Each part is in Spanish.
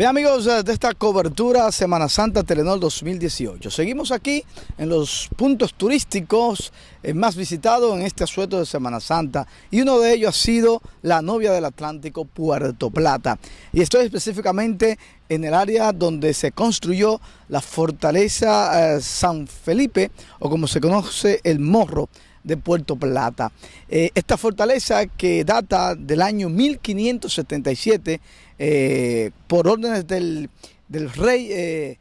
Bien amigos de esta cobertura Semana Santa Telenor 2018. Seguimos aquí en los puntos turísticos eh, más visitados en este asueto de Semana Santa y uno de ellos ha sido la novia del Atlántico, Puerto Plata. Y estoy específicamente en el área donde se construyó la fortaleza eh, San Felipe o como se conoce el Morro de Puerto Plata. Eh, esta fortaleza que data del año 1577 eh, por órdenes del, rey eh,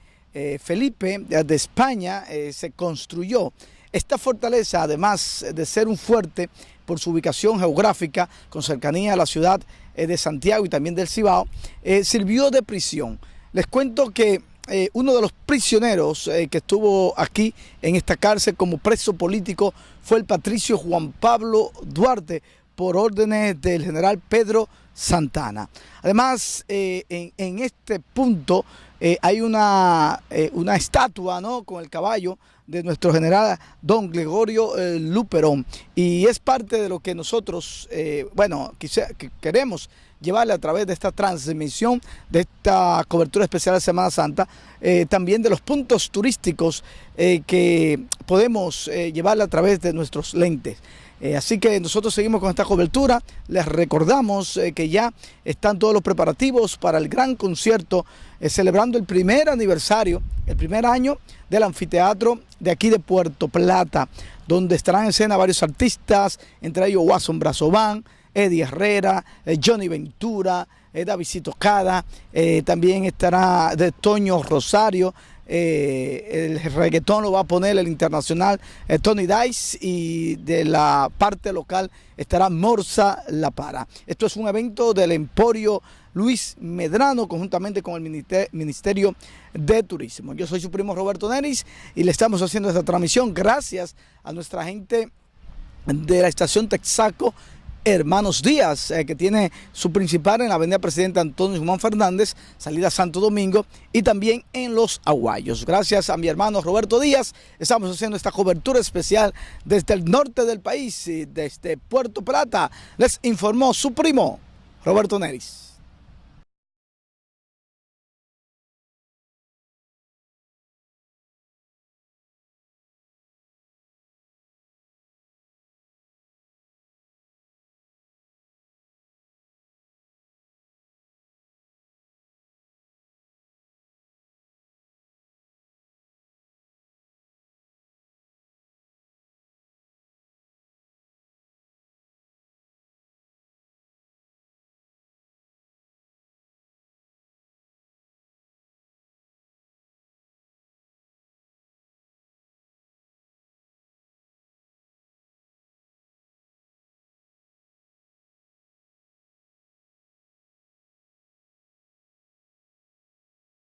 Felipe de España se construyó. Esta fortaleza, además de ser un fuerte por su ubicación geográfica con cercanía a la ciudad de Santiago y también del Cibao, sirvió de prisión. Les cuento que eh, uno de los prisioneros eh, que estuvo aquí en esta cárcel como preso político fue el patricio Juan Pablo Duarte por órdenes del general Pedro Santana. Además, eh, en, este punto hay una, una estatua ¿no? con el caballo de nuestro general don Gregorio Luperón y es parte de lo que nosotros, bueno, queremos llevarle a través de esta transmisión, de esta cobertura especial de Semana Santa, eh, también de los puntos turísticos eh, que podemos eh, llevarle a través de nuestros lentes. Así que nosotros seguimos con esta cobertura, les recordamos que ya están todos los preparativos para el gran concierto, celebrando el primer aniversario, el primer año del anfiteatro de aquí de Puerto Plata, donde estarán en escena varios artistas, entre ellos Watson Brazován, Eddie Herrera, eh, Johnny Ventura, eh, Davidito Cada, eh, también estará de Toño Rosario, el reggaetón lo va a poner el internacional Tony Dice y de la parte local estará Morsa La Para. Esto es un evento del Emporio Luis Medrano conjuntamente con el Ministerio de Turismo. Yo soy su primo Roberto Neris y le estamos haciendo esta transmisión gracias a nuestra gente de la estación Texaco Hermanos Díaz, eh, que tiene su principal en la avenida Presidente Antonio Juan Fernández, salida Santo Domingo, y también en Los Aguayos. Gracias a mi hermano Roberto Díaz, estamos haciendo esta cobertura especial desde el norte del país, desde Puerto Plata. Les informó su primo, Roberto Neris.